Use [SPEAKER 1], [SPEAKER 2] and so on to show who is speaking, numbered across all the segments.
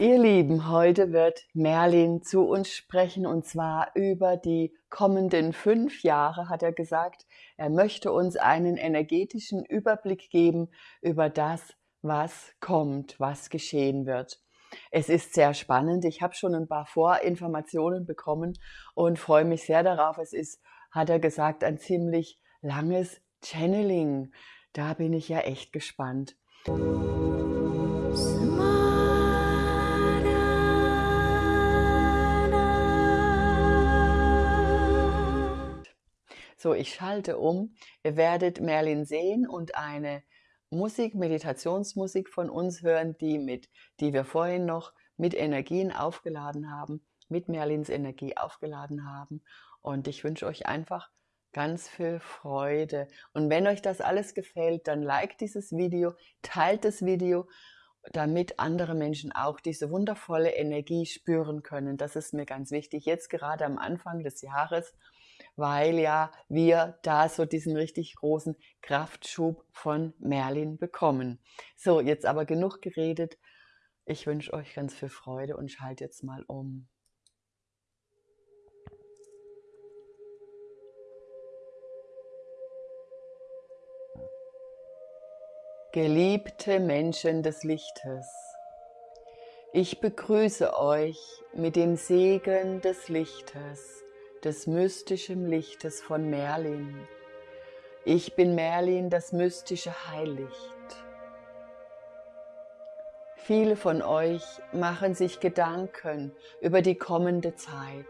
[SPEAKER 1] Ihr Lieben, heute wird Merlin zu uns sprechen und zwar über die kommenden fünf Jahre, hat er gesagt. Er möchte uns einen energetischen Überblick geben über das, was kommt, was geschehen wird. Es ist sehr spannend. Ich habe schon ein paar Vorinformationen bekommen und freue mich sehr darauf. Es ist, hat er gesagt, ein ziemlich langes Channeling. Da bin ich ja echt gespannt. So, ich schalte um. Ihr werdet Merlin sehen und eine Musik, Meditationsmusik von uns hören, die, mit, die wir vorhin noch mit Energien aufgeladen haben, mit Merlins Energie aufgeladen haben. Und ich wünsche euch einfach ganz viel Freude. Und wenn euch das alles gefällt, dann liked dieses Video, teilt das Video, damit andere Menschen auch diese wundervolle Energie spüren können. Das ist mir ganz wichtig, jetzt gerade am Anfang des Jahres weil ja wir da so diesen richtig großen Kraftschub von Merlin bekommen. So, jetzt aber genug geredet. Ich wünsche euch ganz viel Freude und schalte jetzt mal um. Geliebte Menschen des Lichtes, ich begrüße euch mit dem Segen des Lichtes des mystischen Lichtes von Merlin. Ich bin Merlin, das mystische Heillicht. Viele von euch machen sich Gedanken über die kommende Zeit.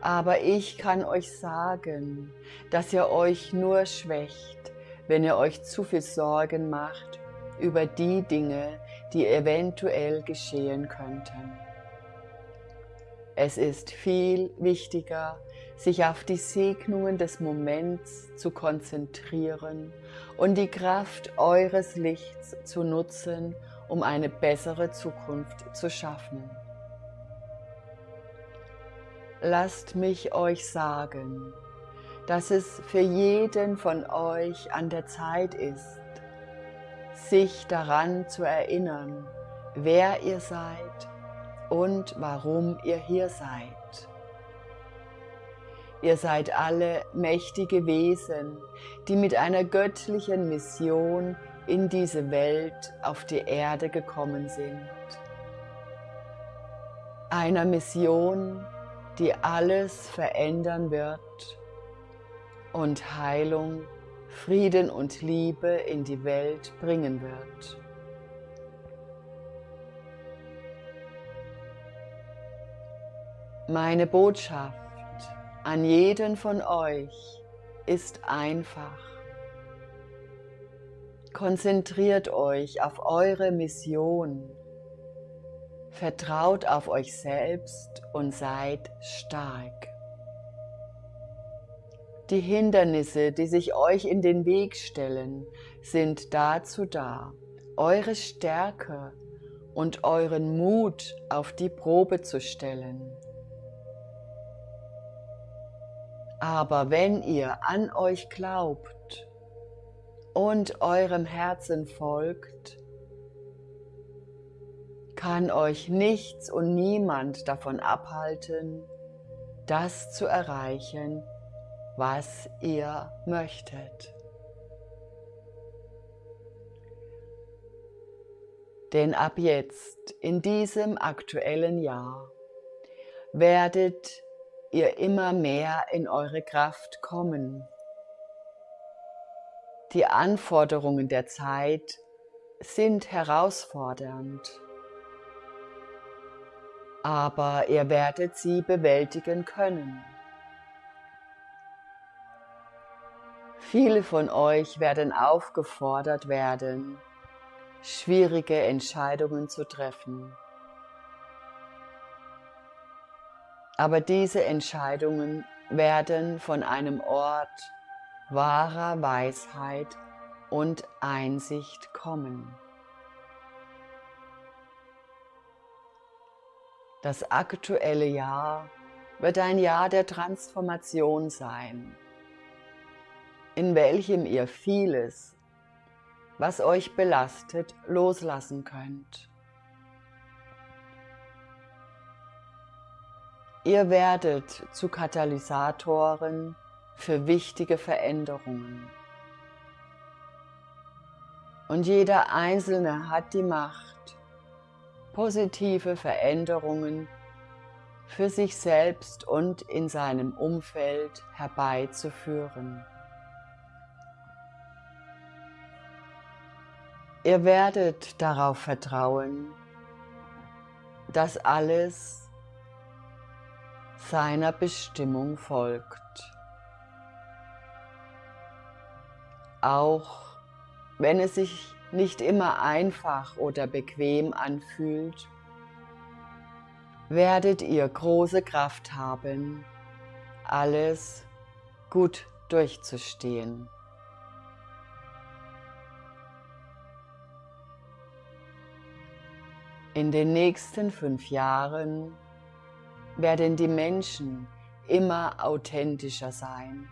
[SPEAKER 1] Aber ich kann euch sagen, dass ihr euch nur schwächt, wenn ihr euch zu viel Sorgen macht über die Dinge, die eventuell geschehen könnten. Es ist viel wichtiger, sich auf die Segnungen des Moments zu konzentrieren und die Kraft eures Lichts zu nutzen, um eine bessere Zukunft zu schaffen. Lasst mich euch sagen, dass es für jeden von euch an der Zeit ist, sich daran zu erinnern, wer ihr seid und warum ihr hier seid. Ihr seid alle mächtige Wesen, die mit einer göttlichen Mission in diese Welt auf die Erde gekommen sind. Einer Mission, die alles verändern wird und Heilung, Frieden und Liebe in die Welt bringen wird. Meine Botschaft an jeden von euch ist einfach. Konzentriert euch auf eure Mission. Vertraut auf euch selbst und seid stark. Die Hindernisse, die sich euch in den Weg stellen, sind dazu da, eure Stärke und euren Mut auf die Probe zu stellen. Aber wenn ihr an euch glaubt und eurem Herzen folgt, kann euch nichts und niemand davon abhalten, das zu erreichen, was ihr möchtet. Denn ab jetzt, in diesem aktuellen Jahr, werdet ihr immer mehr in eure Kraft kommen. Die Anforderungen der Zeit sind herausfordernd, aber ihr werdet sie bewältigen können. Viele von euch werden aufgefordert werden, schwierige Entscheidungen zu treffen. Aber diese Entscheidungen werden von einem Ort wahrer Weisheit und Einsicht kommen. Das aktuelle Jahr wird ein Jahr der Transformation sein, in welchem ihr vieles, was euch belastet, loslassen könnt. Ihr werdet zu Katalysatoren für wichtige Veränderungen. Und jeder Einzelne hat die Macht, positive Veränderungen für sich selbst und in seinem Umfeld herbeizuführen. Ihr werdet darauf vertrauen, dass alles seiner Bestimmung folgt. Auch wenn es sich nicht immer einfach oder bequem anfühlt, werdet ihr große Kraft haben, alles gut durchzustehen. In den nächsten fünf Jahren werden die Menschen immer authentischer sein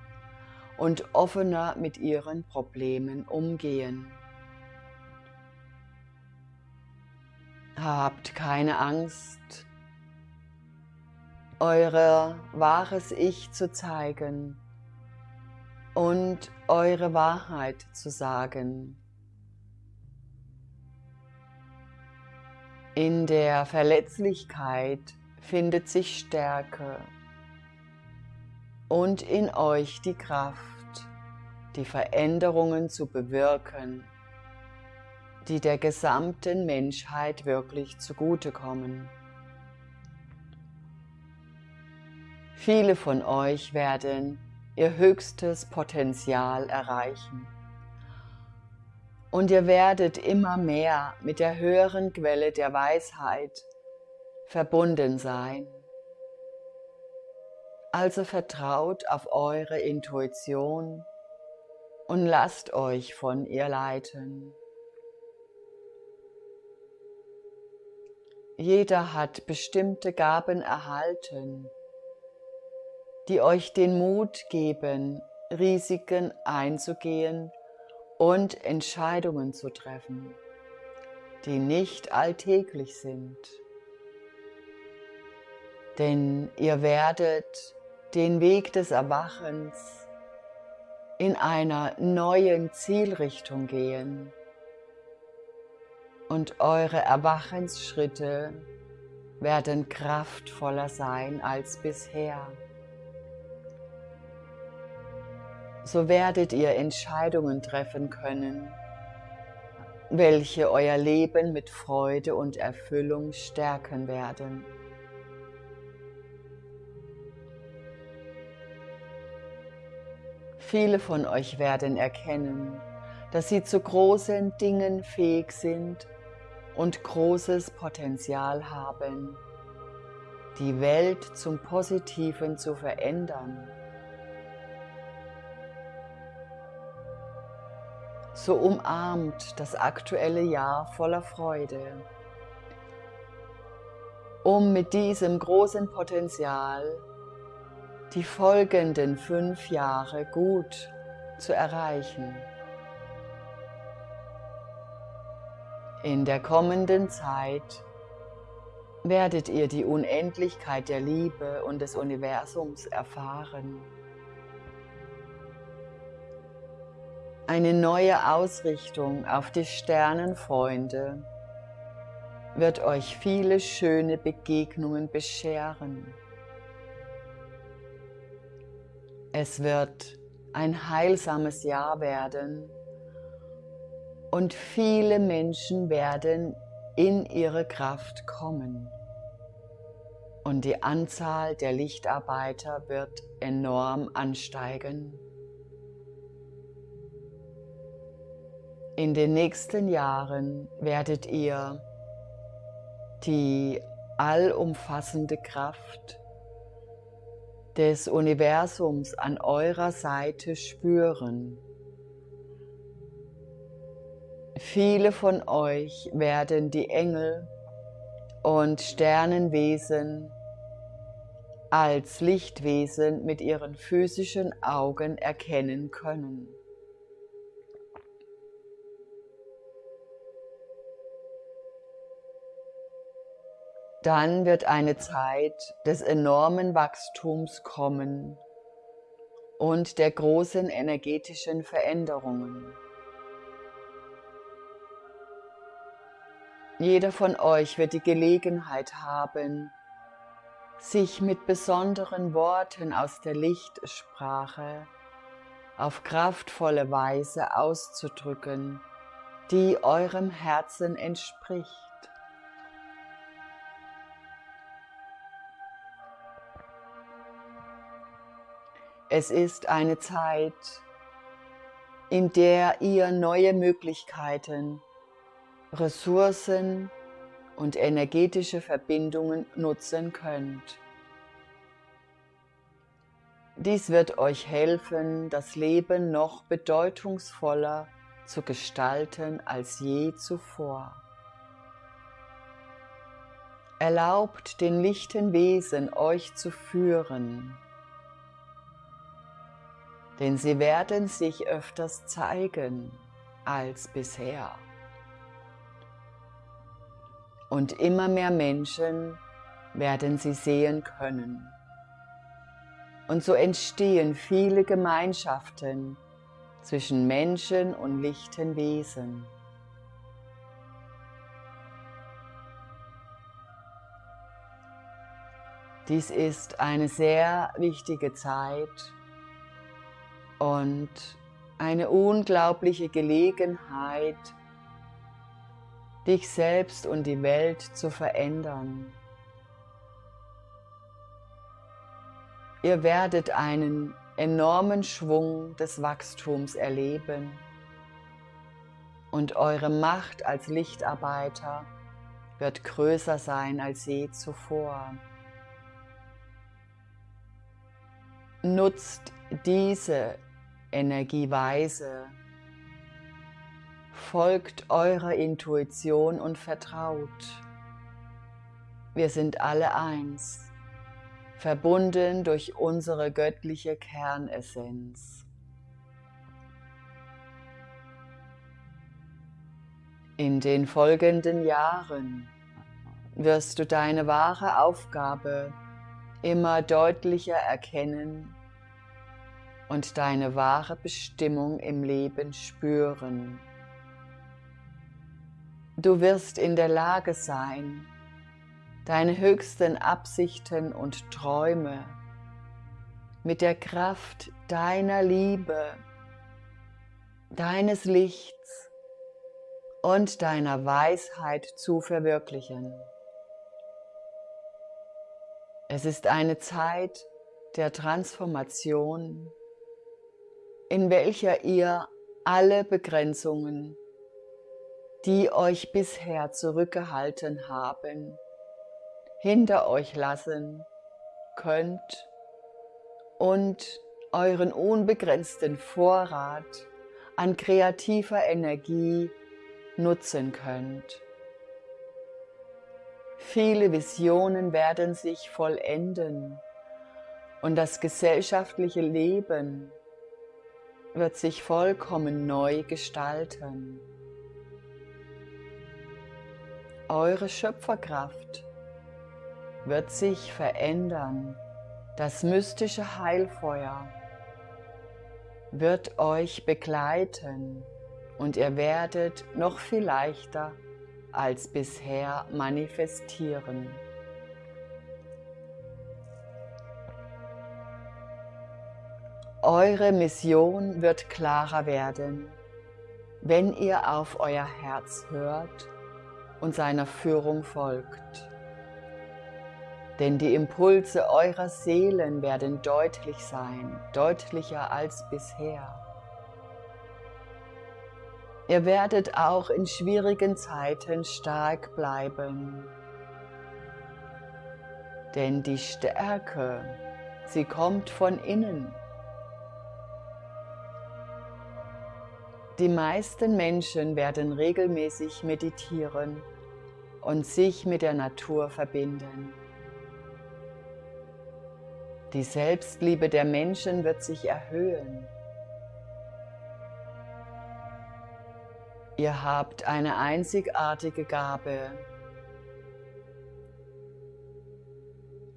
[SPEAKER 1] und offener mit ihren Problemen umgehen. Habt keine Angst, euer wahres Ich zu zeigen und eure Wahrheit zu sagen. In der Verletzlichkeit findet sich Stärke und in euch die Kraft, die Veränderungen zu bewirken, die der gesamten Menschheit wirklich zugutekommen. Viele von euch werden ihr höchstes Potenzial erreichen und ihr werdet immer mehr mit der höheren Quelle der Weisheit verbunden sein. Also vertraut auf eure Intuition und lasst euch von ihr leiten. Jeder hat bestimmte Gaben erhalten, die euch den Mut geben, Risiken einzugehen und Entscheidungen zu treffen, die nicht alltäglich sind. Denn ihr werdet den Weg des Erwachens in einer neuen Zielrichtung gehen und eure Erwachensschritte werden kraftvoller sein als bisher. so werdet ihr Entscheidungen treffen können, welche euer Leben mit Freude und Erfüllung stärken werden. Viele von euch werden erkennen, dass sie zu großen Dingen fähig sind und großes Potenzial haben, die Welt zum Positiven zu verändern. so umarmt das aktuelle Jahr voller Freude, um mit diesem großen Potenzial die folgenden fünf Jahre gut zu erreichen. In der kommenden Zeit werdet ihr die Unendlichkeit der Liebe und des Universums erfahren. Eine neue Ausrichtung auf die Sternenfreunde wird euch viele schöne Begegnungen bescheren. Es wird ein heilsames Jahr werden und viele Menschen werden in ihre Kraft kommen. Und die Anzahl der Lichtarbeiter wird enorm ansteigen. In den nächsten Jahren werdet ihr die allumfassende Kraft des Universums an eurer Seite spüren. Viele von euch werden die Engel und Sternenwesen als Lichtwesen mit ihren physischen Augen erkennen können. Dann wird eine Zeit des enormen Wachstums kommen und der großen energetischen Veränderungen. Jeder von euch wird die Gelegenheit haben, sich mit besonderen Worten aus der Lichtsprache auf kraftvolle Weise auszudrücken, die eurem Herzen entspricht. Es ist eine Zeit, in der ihr neue Möglichkeiten, Ressourcen und energetische Verbindungen nutzen könnt. Dies wird euch helfen, das Leben noch bedeutungsvoller zu gestalten als je zuvor. Erlaubt den lichten Wesen euch zu führen, denn sie werden sich öfters zeigen als bisher. Und immer mehr Menschen werden sie sehen können. Und so entstehen viele Gemeinschaften zwischen Menschen und lichten Wesen. Dies ist eine sehr wichtige Zeit und eine unglaubliche Gelegenheit, dich selbst und die Welt zu verändern. Ihr werdet einen enormen Schwung des Wachstums erleben und eure Macht als Lichtarbeiter wird größer sein als je zuvor. Nutzt diese Energieweise, folgt eurer Intuition und vertraut. Wir sind alle eins verbunden durch unsere göttliche Kernessenz. In den folgenden Jahren wirst du deine wahre Aufgabe immer deutlicher erkennen und deine wahre Bestimmung im Leben spüren. Du wirst in der Lage sein, deine höchsten Absichten und Träume mit der Kraft deiner Liebe, deines Lichts und deiner Weisheit zu verwirklichen. Es ist eine Zeit der Transformation, in welcher ihr alle Begrenzungen, die euch bisher zurückgehalten haben, hinter euch lassen könnt und euren unbegrenzten Vorrat an kreativer Energie nutzen könnt. Viele Visionen werden sich vollenden und das gesellschaftliche Leben wird sich vollkommen neu gestalten. Eure Schöpferkraft wird sich verändern. Das mystische Heilfeuer wird euch begleiten und ihr werdet noch viel leichter als bisher manifestieren. Eure Mission wird klarer werden, wenn ihr auf euer Herz hört und seiner Führung folgt denn die Impulse eurer Seelen werden deutlich sein, deutlicher als bisher. Ihr werdet auch in schwierigen Zeiten stark bleiben, denn die Stärke, sie kommt von innen. Die meisten Menschen werden regelmäßig meditieren und sich mit der Natur verbinden. Die Selbstliebe der Menschen wird sich erhöhen. Ihr habt eine einzigartige Gabe.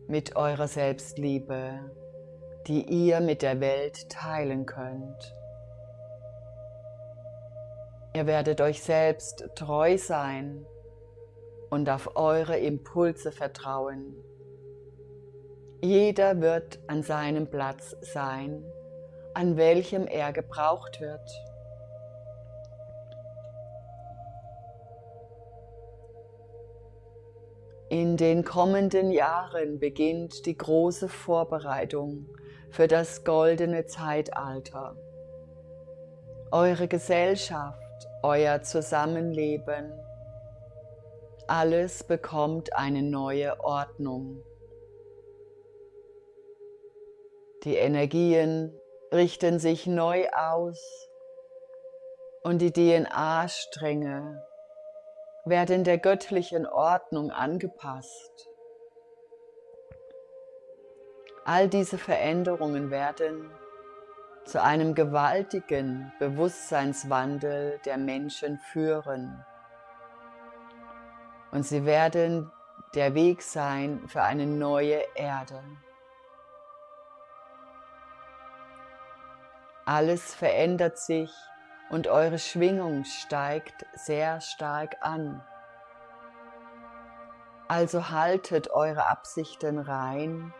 [SPEAKER 1] mit eurer Selbstliebe, die ihr mit der Welt teilen könnt. Ihr werdet euch selbst treu sein und auf eure Impulse vertrauen. Jeder wird an seinem Platz sein, an welchem er gebraucht wird. In den kommenden Jahren beginnt die große Vorbereitung für das goldene Zeitalter. Eure Gesellschaft, euer Zusammenleben, alles bekommt eine neue Ordnung. Die Energien richten sich neu aus und die DNA-Stränge werden der göttlichen Ordnung angepasst. All diese Veränderungen werden zu einem gewaltigen Bewusstseinswandel der Menschen führen. Und sie werden der Weg sein für eine neue Erde. Alles verändert sich und eure Schwingung steigt sehr stark an. Also haltet eure Absichten rein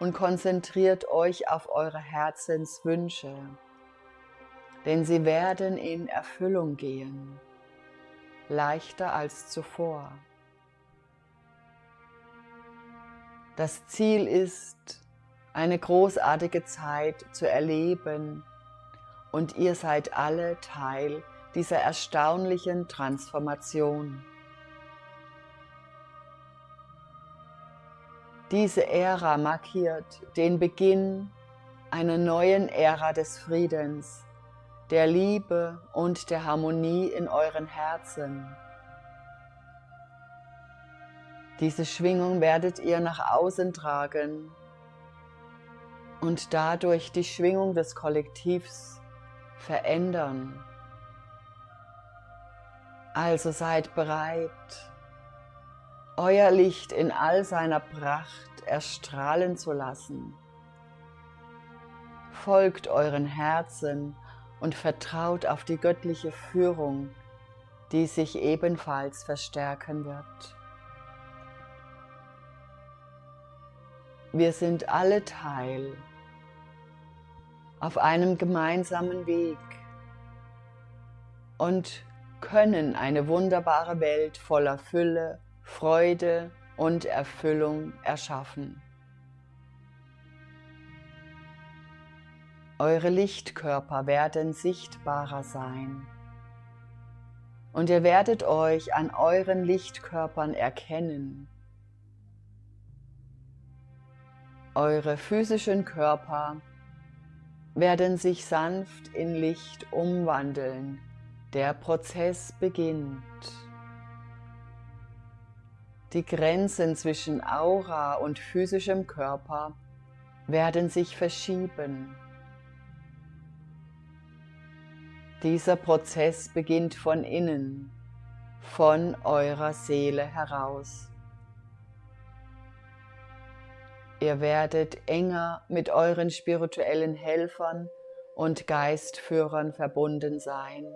[SPEAKER 1] und konzentriert euch auf eure Herzenswünsche, denn sie werden in Erfüllung gehen, leichter als zuvor. Das Ziel ist, eine großartige Zeit zu erleben und ihr seid alle Teil dieser erstaunlichen Transformation. Diese Ära markiert den Beginn einer neuen Ära des Friedens, der Liebe und der Harmonie in euren Herzen. Diese Schwingung werdet ihr nach außen tragen und dadurch die Schwingung des Kollektivs verändern. Also seid bereit, euer Licht in all seiner Pracht erstrahlen zu lassen. Folgt euren Herzen und vertraut auf die göttliche Führung, die sich ebenfalls verstärken wird. Wir sind alle Teil auf einem gemeinsamen Weg und können eine wunderbare Welt voller Fülle Freude und Erfüllung erschaffen. Eure Lichtkörper werden sichtbarer sein und ihr werdet euch an euren Lichtkörpern erkennen. Eure physischen Körper werden sich sanft in Licht umwandeln. Der Prozess beginnt. Die Grenzen zwischen Aura und physischem Körper werden sich verschieben. Dieser Prozess beginnt von innen, von eurer Seele heraus. Ihr werdet enger mit euren spirituellen Helfern und Geistführern verbunden sein.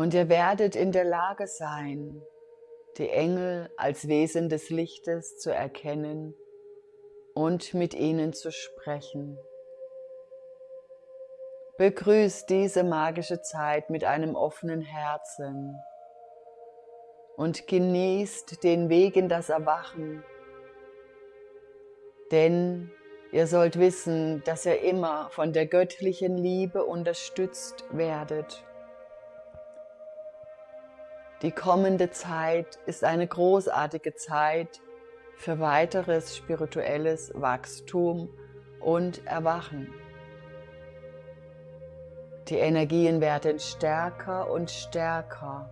[SPEAKER 1] Und ihr werdet in der Lage sein, die Engel als Wesen des Lichtes zu erkennen und mit ihnen zu sprechen. Begrüßt diese magische Zeit mit einem offenen Herzen und genießt den Weg in das Erwachen. Denn ihr sollt wissen, dass ihr immer von der göttlichen Liebe unterstützt werdet die kommende Zeit ist eine großartige Zeit für weiteres spirituelles Wachstum und Erwachen. Die Energien werden stärker und stärker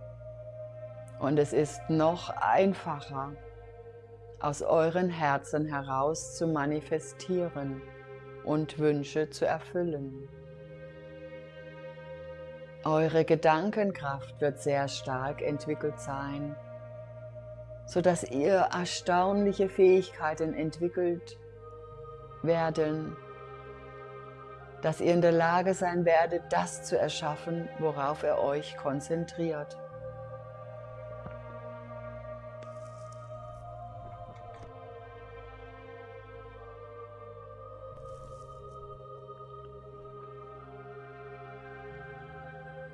[SPEAKER 1] und es ist noch einfacher, aus euren Herzen heraus zu manifestieren und Wünsche zu erfüllen. Eure Gedankenkraft wird sehr stark entwickelt sein sodass ihr erstaunliche Fähigkeiten entwickelt werden, dass ihr in der Lage sein werdet, das zu erschaffen, worauf ihr euch konzentriert.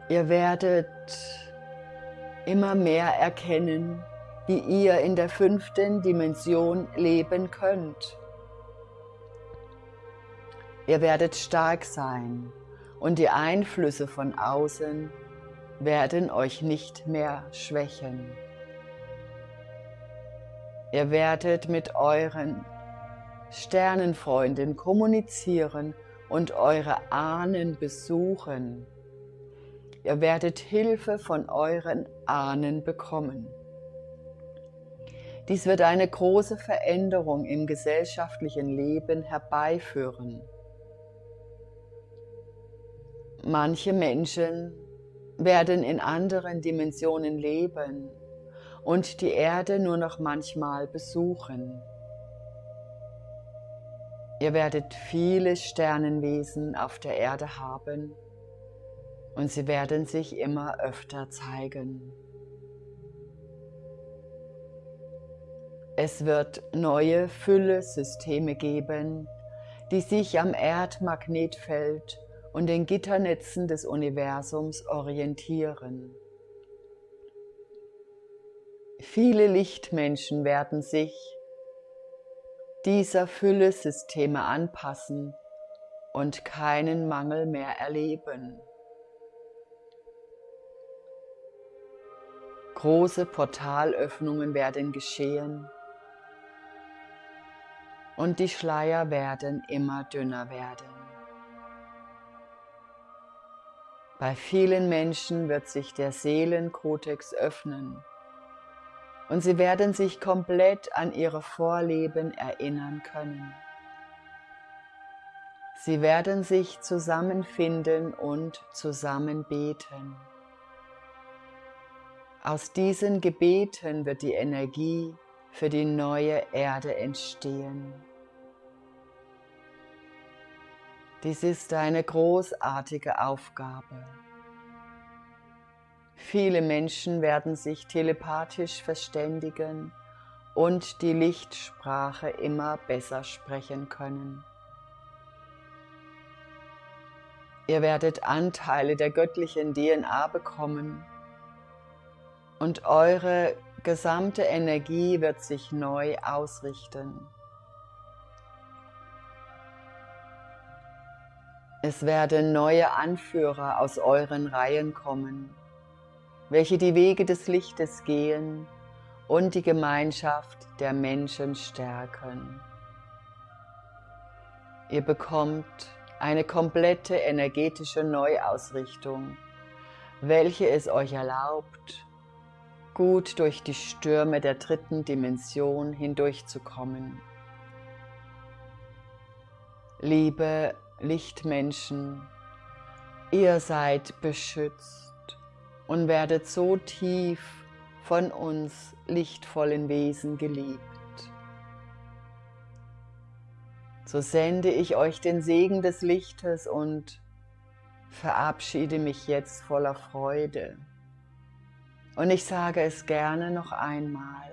[SPEAKER 1] Ihr werdet immer mehr erkennen, wie ihr in der fünften Dimension leben könnt. Ihr werdet stark sein und die Einflüsse von außen werden euch nicht mehr schwächen. Ihr werdet mit euren Sternenfreunden kommunizieren und eure Ahnen besuchen. Ihr werdet Hilfe von euren Ahnen bekommen. Dies wird eine große Veränderung im gesellschaftlichen Leben herbeiführen. Manche Menschen werden in anderen Dimensionen leben und die Erde nur noch manchmal besuchen. Ihr werdet viele Sternenwesen auf der Erde haben und sie werden sich immer öfter zeigen. Es wird neue Fülle-Systeme geben, die sich am Erdmagnetfeld und den Gitternetzen des Universums orientieren. Viele Lichtmenschen werden sich dieser Fülle-Systeme anpassen und keinen Mangel mehr erleben. Große Portalöffnungen werden geschehen und die Schleier werden immer dünner werden. Bei vielen Menschen wird sich der Seelenkodex öffnen und sie werden sich komplett an ihre Vorleben erinnern können. Sie werden sich zusammenfinden und zusammen beten. Aus diesen Gebeten wird die Energie für die neue Erde entstehen. Dies ist eine großartige Aufgabe. Viele Menschen werden sich telepathisch verständigen und die Lichtsprache immer besser sprechen können. Ihr werdet Anteile der göttlichen DNA bekommen und eure gesamte Energie wird sich neu ausrichten. Es werden neue Anführer aus euren Reihen kommen, welche die Wege des Lichtes gehen und die Gemeinschaft der Menschen stärken. Ihr bekommt eine komplette energetische Neuausrichtung, welche es euch erlaubt, gut durch die Stürme der dritten Dimension hindurchzukommen. Liebe Lichtmenschen, ihr seid beschützt und werdet so tief von uns lichtvollen Wesen geliebt. So sende ich euch den Segen des Lichtes und verabschiede mich jetzt voller Freude. Und ich sage es gerne noch einmal.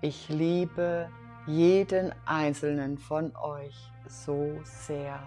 [SPEAKER 1] Ich liebe jeden einzelnen von euch so sehr.